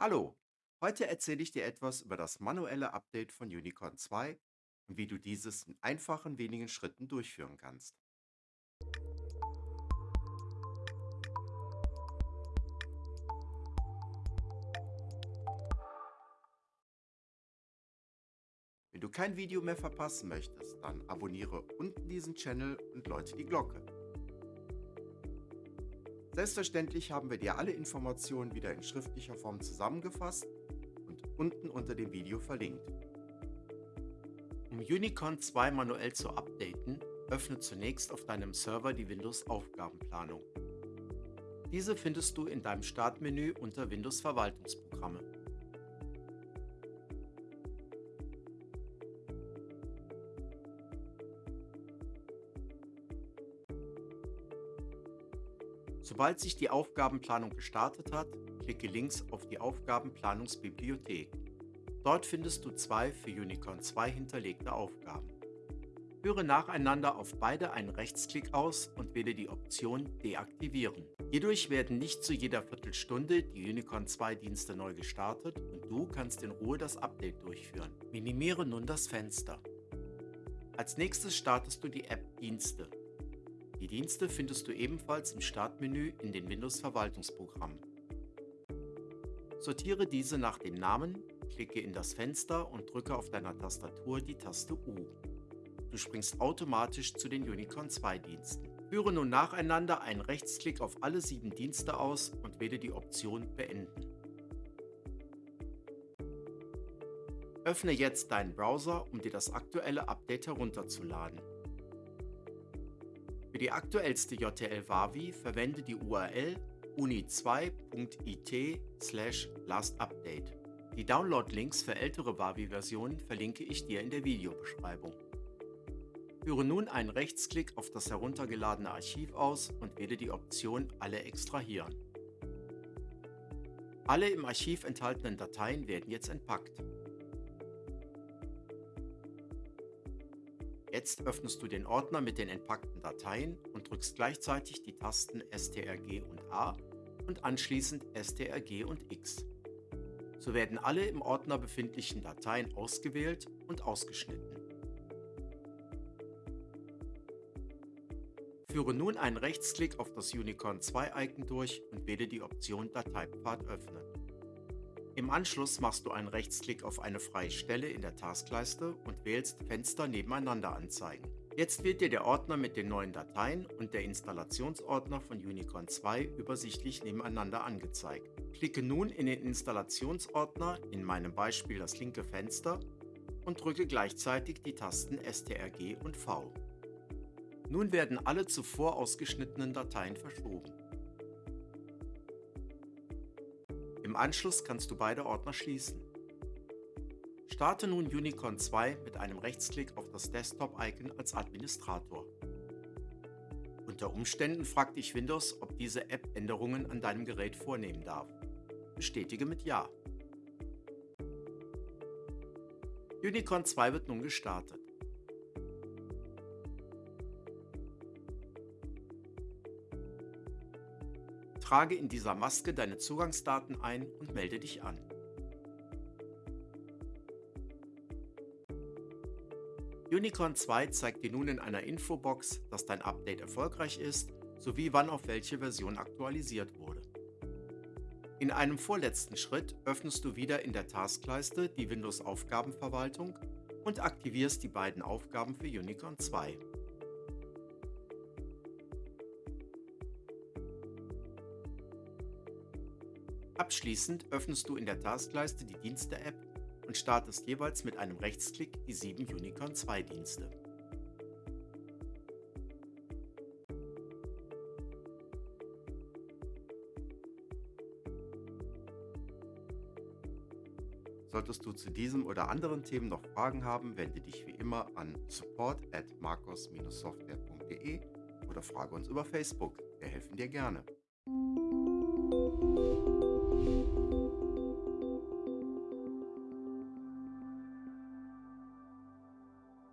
Hallo, heute erzähle ich dir etwas über das manuelle Update von Unicorn 2 und wie du dieses in einfachen wenigen Schritten durchführen kannst. Wenn du kein Video mehr verpassen möchtest, dann abonniere unten diesen Channel und läute die Glocke. Selbstverständlich haben wir dir alle Informationen wieder in schriftlicher Form zusammengefasst und unten unter dem Video verlinkt. Um Unicorn 2 manuell zu updaten, öffne zunächst auf deinem Server die Windows Aufgabenplanung. Diese findest du in deinem Startmenü unter Windows Verwaltungsprogramme. Sobald sich die Aufgabenplanung gestartet hat, klicke links auf die Aufgabenplanungsbibliothek. Dort findest du zwei für Unicorn 2 hinterlegte Aufgaben. Führe nacheinander auf beide einen Rechtsklick aus und wähle die Option Deaktivieren. Hierdurch werden nicht zu jeder Viertelstunde die Unicorn 2 Dienste neu gestartet und du kannst in Ruhe das Update durchführen. Minimiere nun das Fenster. Als nächstes startest du die App Dienste. Die Dienste findest du ebenfalls im Startmenü in den Windows-Verwaltungsprogrammen. Sortiere diese nach dem Namen, klicke in das Fenster und drücke auf deiner Tastatur die Taste U. Du springst automatisch zu den Unicorn 2 Diensten. Führe nun nacheinander einen Rechtsklick auf alle sieben Dienste aus und wähle die Option Beenden. Öffne jetzt deinen Browser, um dir das aktuelle Update herunterzuladen. Für die aktuellste JTL-Wavi verwende die URL uni2.it/lastupdate. Die Download-Links für ältere Wavi-Versionen verlinke ich dir in der Videobeschreibung. Führe nun einen Rechtsklick auf das heruntergeladene Archiv aus und wähle die Option Alle extrahieren. Alle im Archiv enthaltenen Dateien werden jetzt entpackt. Jetzt öffnest du den Ordner mit den entpackten Dateien und drückst gleichzeitig die Tasten STRG und A und anschließend STRG und X. So werden alle im Ordner befindlichen Dateien ausgewählt und ausgeschnitten. Führe nun einen Rechtsklick auf das Unicorn 2 Icon durch und wähle die Option Dateipfad öffnen. Im Anschluss machst du einen Rechtsklick auf eine freie Stelle in der Taskleiste und wählst Fenster nebeneinander anzeigen. Jetzt wird dir der Ordner mit den neuen Dateien und der Installationsordner von Unicorn 2 übersichtlich nebeneinander angezeigt. Klicke nun in den Installationsordner, in meinem Beispiel das linke Fenster, und drücke gleichzeitig die Tasten STRG und V. Nun werden alle zuvor ausgeschnittenen Dateien verschoben. Im Anschluss kannst du beide Ordner schließen. Starte nun Unicorn 2 mit einem Rechtsklick auf das Desktop-Icon als Administrator. Unter Umständen fragt dich Windows, ob diese App Änderungen an deinem Gerät vornehmen darf. Bestätige mit Ja. Unicorn 2 wird nun gestartet. Trage in dieser Maske deine Zugangsdaten ein und melde dich an. Unicorn 2 zeigt dir nun in einer Infobox, dass dein Update erfolgreich ist, sowie wann auf welche Version aktualisiert wurde. In einem vorletzten Schritt öffnest du wieder in der Taskleiste die Windows Aufgabenverwaltung und aktivierst die beiden Aufgaben für Unicorn 2. Abschließend öffnest du in der Taskleiste die Dienste-App und startest jeweils mit einem Rechtsklick die sieben Unicorn 2 Dienste. Solltest du zu diesem oder anderen Themen noch Fragen haben, wende dich wie immer an support at marcos-software.de oder frage uns über Facebook. Wir helfen dir gerne.